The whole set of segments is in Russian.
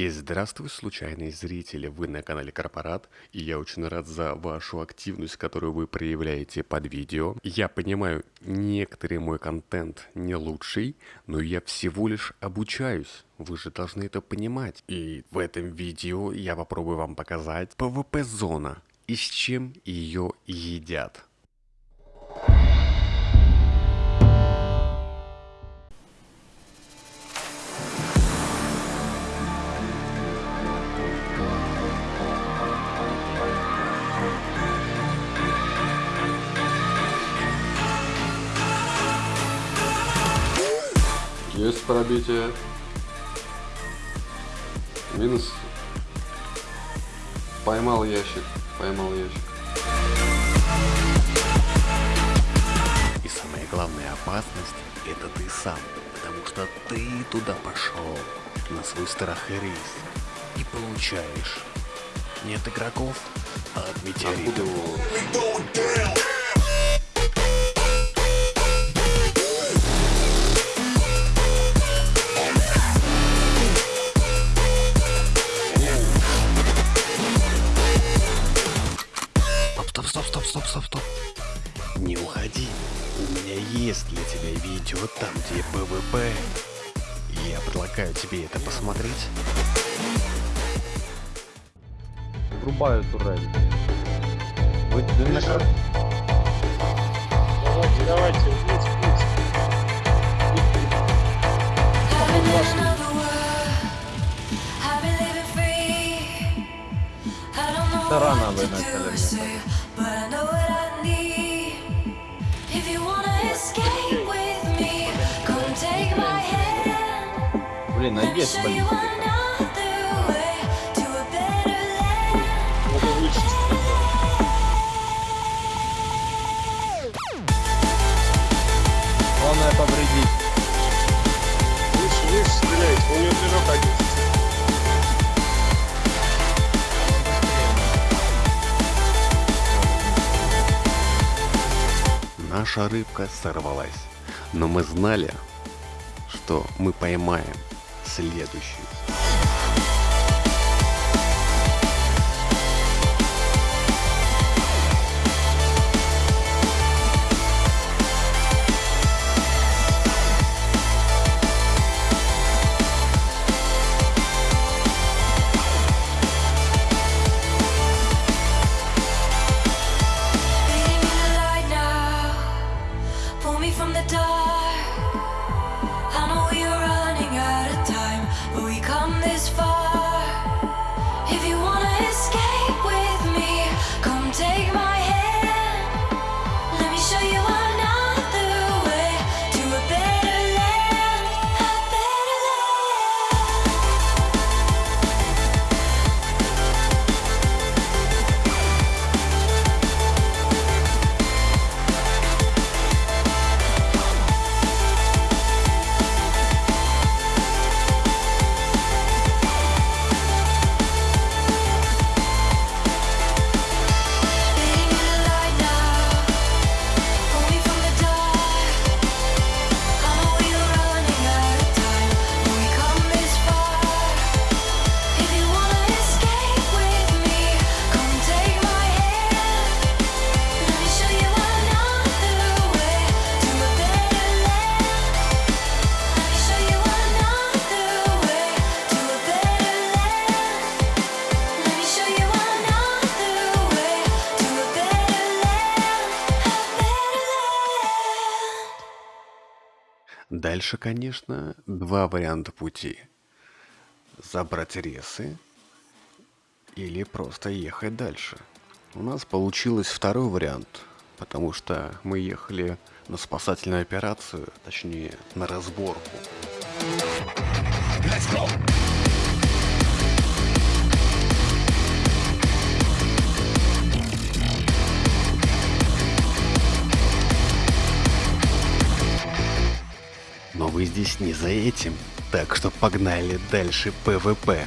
И здравствуй, случайные зрители, вы на канале Корпорат, и я очень рад за вашу активность, которую вы проявляете под видео. Я понимаю, некоторый мой контент не лучший, но я всего лишь обучаюсь. Вы же должны это понимать. И в этом видео я попробую вам показать PvP-зона и с чем ее едят. Есть пробитие. Минус. Поймал ящик. Поймал ящик. И самая главная опасность это ты сам, потому что ты туда пошел на свой страх и риск и получаешь не от игроков, а от метеоритов. Где ПВП. Я предлагаю тебе это посмотреть. Врубаю турель. Вы, вы на Давайте, давайте, вниз. Это рано вы начали мне. Блин, а есть политика? Главное повредить. Выше, выше стреляйте, у него движок один. Наша рыбка сорвалась. Но мы знали, что мы поймаем следующую. Дальше, конечно, два варианта пути. Забрать ресы или просто ехать дальше. У нас получилось второй вариант, потому что мы ехали на спасательную операцию, точнее на разборку. Но вы здесь не за этим, так что погнали дальше ПВП.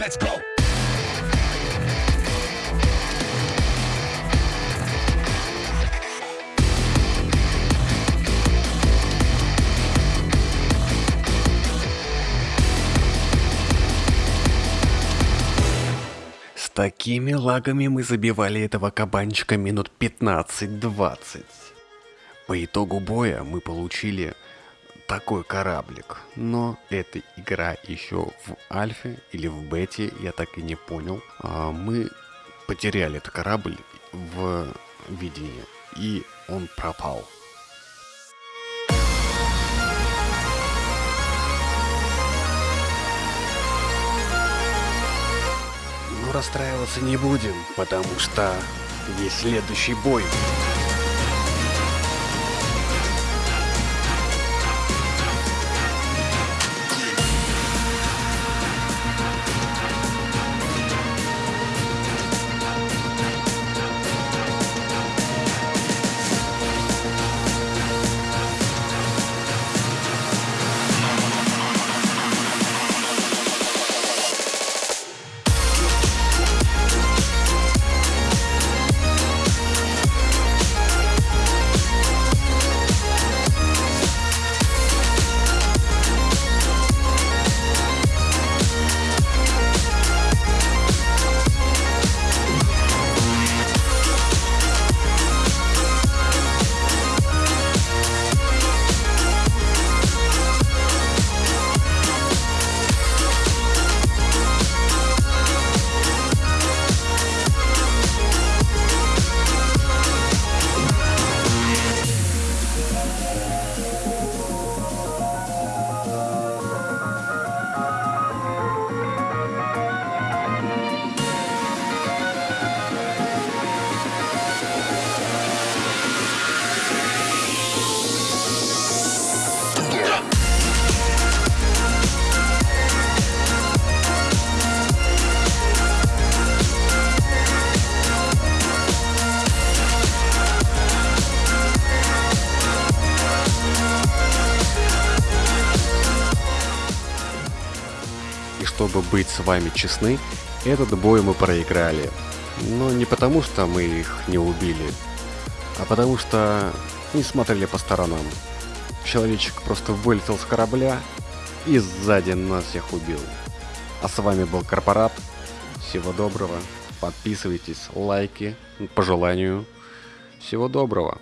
Let's go. С такими лагами мы забивали этого кабанчика минут 15-20. По итогу боя мы получили такой кораблик. Но эта игра еще в альфе или в бете, я так и не понял. А, Мы потеряли этот корабль в видении, и он пропал. Но расстраиваться не будем, потому что есть следующий бой. Чтобы быть с вами честны, этот бой мы проиграли. Но не потому, что мы их не убили, а потому что не смотрели по сторонам. Человечек просто вылетел с корабля и сзади нас всех убил. А с вами был Корпорат. Всего доброго. Подписывайтесь, лайки по желанию. Всего доброго.